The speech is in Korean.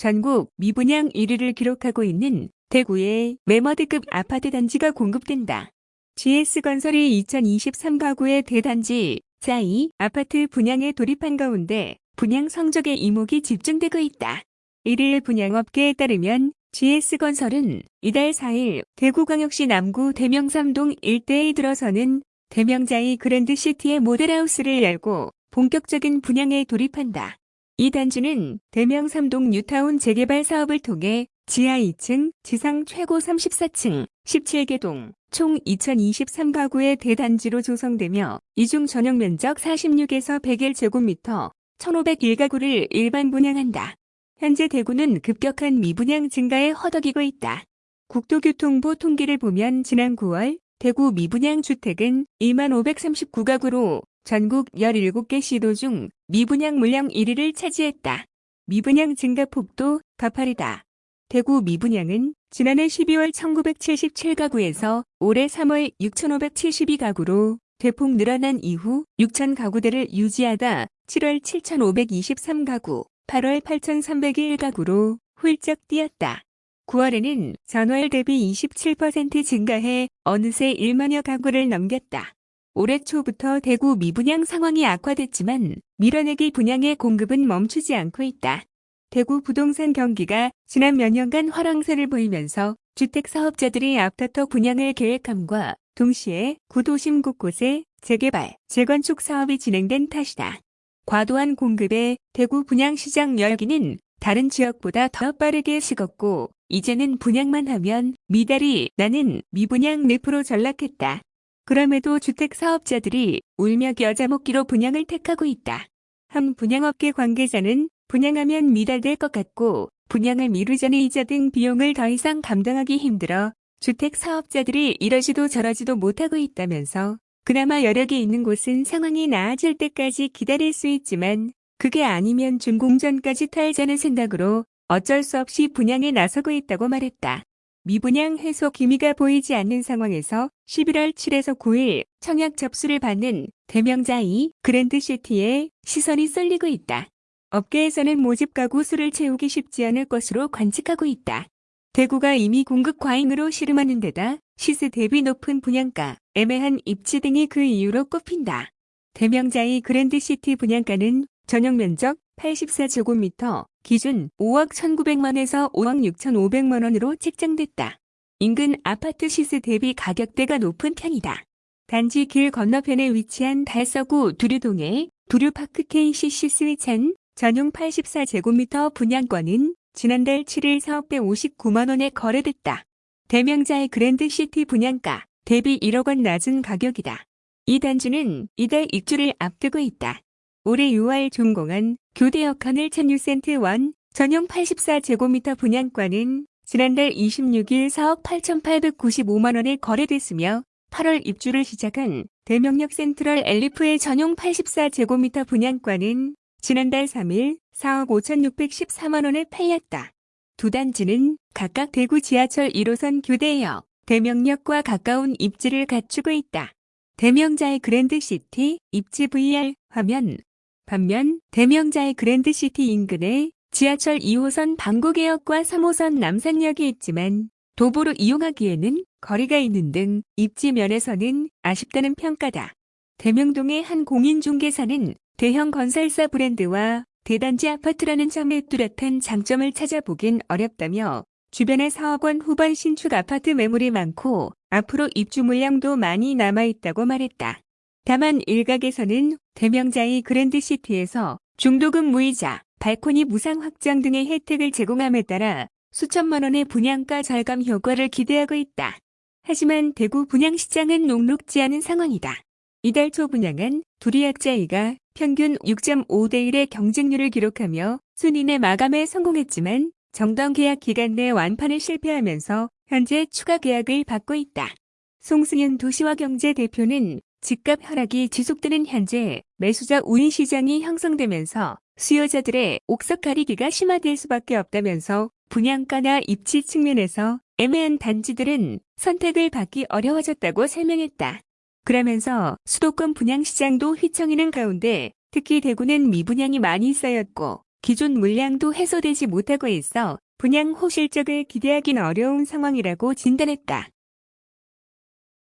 전국 미분양 1위를 기록하고 있는 대구의 메머드급 아파트 단지가 공급된다. GS건설이 2023 가구의 대단지 짜이 아파트 분양에 돌입한 가운데 분양 성적에 이목이 집중되고 있다. 1일 분양업계에 따르면 GS건설은 이달 4일 대구광역시 남구 대명삼동 일대에 들어서는 대명자이 그랜드시티의 모델하우스를 열고 본격적인 분양에 돌입한다. 이 단지는 대명삼동 뉴타운 재개발 사업을 통해 지하 2층, 지상 최고 34층, 17개 동, 총 2023가구의 대단지로 조성되며 이중 전용 면적 46에서 101제곱미터, 1501가구를 일반 분양한다. 현재 대구는 급격한 미분양 증가에 허덕이고 있다. 국토교통부 통계를 보면 지난 9월 대구 미분양 주택은 2만 539가구로 전국 17개 시도 중 미분양 물량 1위를 차지했다. 미분양 증가 폭도 가파르다. 대구 미분양은 지난해 12월 1977가구에서 올해 3월 6572가구로 대폭 늘어난 이후 6,000가구대를 유지하다 7월 7,523가구, 8월 8,301가구로 훌쩍 뛰었다. 9월에는 전월 대비 27% 증가해 어느새 1만여 가구를 넘겼다. 올해 초부터 대구 미분양 상황이 악화됐지만 밀어내기 분양의 공급은 멈추지 않고 있다. 대구 부동산 경기가 지난 몇 년간 화랑세를 보이면서 주택 사업자들이 앞다퉈 분양을 계획함과 동시에 구도심 곳곳에 재개발, 재건축 사업이 진행된 탓이다. 과도한 공급에 대구 분양시장 열기는 다른 지역보다 더 빠르게 식었고 이제는 분양만 하면 미달이 나는 미분양 늪으로 전락했다. 그럼에도 주택 사업자들이 울며 겨자 먹기로 분양을 택하고 있다. 한 분양업계 관계자는 분양하면 미달될 것 같고 분양을 미루자니 이자 등 비용을 더 이상 감당하기 힘들어 주택 사업자들이 이러지도 저러지도 못하고 있다면서 그나마 여력이 있는 곳은 상황이 나아질 때까지 기다릴 수 있지만 그게 아니면 준공전까지 탈자는 생각으로 어쩔 수 없이 분양에 나서고 있다고 말했다. 미분양 해소 기미가 보이지 않는 상황에서 11월 7에서 9일 청약 접수를 받는 대명자이 그랜드시티에 시선이 쏠리고 있다. 업계에서는 모집 가구 수를 채우기 쉽지 않을 것으로 관측하고 있다. 대구가 이미 공급 과잉으로 씨름하는 데다 시세 대비 높은 분양가, 애매한 입지 등이 그 이유로 꼽힌다. 대명자의 그랜드시티 분양가는 전용 면적 84제곱미터, 기준 5억 1,900만에서 5억 6,500만원으로 책정됐다. 인근 아파트 시세 대비 가격대가 높은 편이다. 단지 길 건너편에 위치한 달서구 두류동의 두류파크 KCC 스위찬 전용 84제곱미터 분양권은 지난달 7일 4억 159만원에 거래됐다. 대명자의 그랜드시티 분양가 대비 1억 원 낮은 가격이다. 이 단지는 이달 입주를 앞두고 있다. 올해 6월 준공한 교대역하늘 천유센트 원 전용 84제곱미터 분양권은 지난달 26일 4억 8,895만원에 거래됐으며 8월 입주를 시작한 대명역 센트럴 엘리프의 전용 84제곱미터 분양권은 지난달 3일 4억 5,614만원에 팔렸다. 두 단지는 각각 대구 지하철 1호선 교대역, 대명역과 가까운 입지를 갖추고 있다. 대명자의 그랜드시티 입지 VR 화면 반면 대명자의 그랜드시티 인근에 지하철 2호선 방구개역과 3호선 남산역이 있지만 도보로 이용하기에는 거리가 있는 등 입지 면에서는 아쉽다는 평가다. 대명동의 한 공인중개사는 대형 건설사 브랜드와 대단지 아파트라는 점에 뚜렷한 장점을 찾아보긴 어렵다며 주변에 4억 원 후반 신축 아파트 매물이 많고 앞으로 입주 물량도 많이 남아있다고 말했다. 다만 일각에서는 대명자의 그랜드시티에서 중도금 무이자, 발코니 무상 확장 등의 혜택을 제공함에 따라 수천만 원의 분양가 절감 효과를 기대하고 있다. 하지만 대구 분양시장은 녹록지 않은 상황이다. 이달 초 분양은 두리약자이가 평균 6.5대 1의 경쟁률을 기록하며 순인의 마감에 성공했지만 정당 계약 기간 내 완판을 실패하면서 현재 추가 계약을 받고 있다. 송승현 도시화경제 대표는 집값 하락이 지속되는 현재 매수자 우인 시장이 형성되면서 수요자들의 옥석 가리기가 심화될 수밖에 없다면서 분양가나 입지 측면에서 애매한 단지들은 선택을 받기 어려워졌다고 설명했다. 그러면서 수도권 분양시장도 휘청이는 가운데 특히 대구는 미분양이 많이 쌓였고 기존 물량도 해소되지 못하고 있어 분양 호실적을 기대하기는 어려운 상황이라고 진단했다.